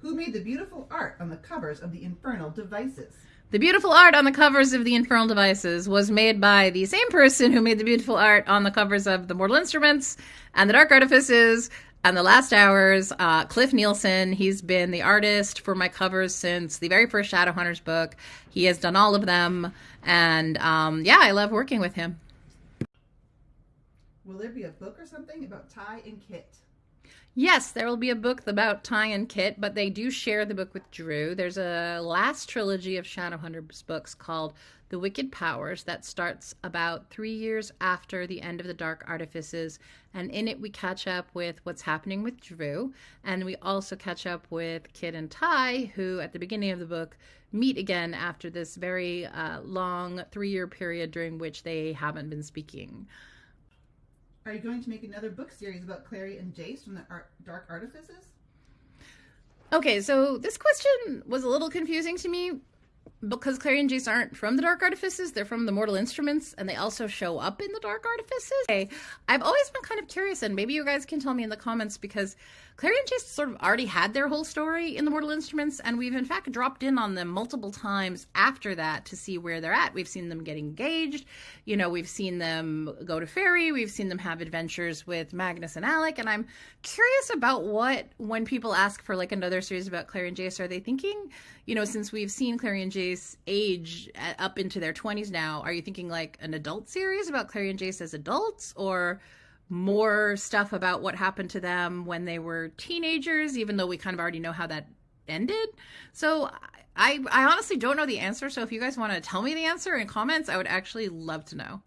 Who made the beautiful art on the covers of the Infernal Devices? The beautiful art on the covers of the Infernal Devices was made by the same person who made the beautiful art on the covers of the Mortal Instruments and the Dark Artifices and the Last Hours. Uh, Cliff Nielsen, he's been the artist for my covers since the very first Shadowhunters book. He has done all of them, and um, yeah, I love working with him. Will there be a book or something about Ty and Kit? Yes, there will be a book about Ty and Kit, but they do share the book with Drew. There's a last trilogy of Shadowhunters books called The Wicked Powers that starts about three years after the end of the Dark Artifices. And in it, we catch up with what's happening with Drew. And we also catch up with Kit and Ty, who at the beginning of the book meet again after this very uh, long three year period during which they haven't been speaking. Are you going to make another book series about Clary and Jace from the Ar- Dark Artifices? Okay, so this question was a little confusing to me because Clary and Jace aren't from the Dark Artifices, they're from the Mortal Instruments, and they also show up in the Dark Artifices. Okay. I've always been kind of curious, and maybe you guys can tell me in the comments because Clary and Jace sort of already had their whole story in the Mortal Instruments, and we've in fact dropped in on them multiple times after that to see where they're at. We've seen them get engaged, you know, we've seen them go to Faerie, we've seen them have adventures with Magnus and Alec, and I'm curious about what, when people ask for like another series about Clary and Jace, are they thinking, you know, since we've seen Clary and Jace age uh, up into their 20s now, are you thinking like an adult series about Clary and Jace as adults, or more stuff about what happened to them when they were teenagers, even though we kind of already know how that ended. So I, I honestly don't know the answer. So if you guys want to tell me the answer in comments, I would actually love to know.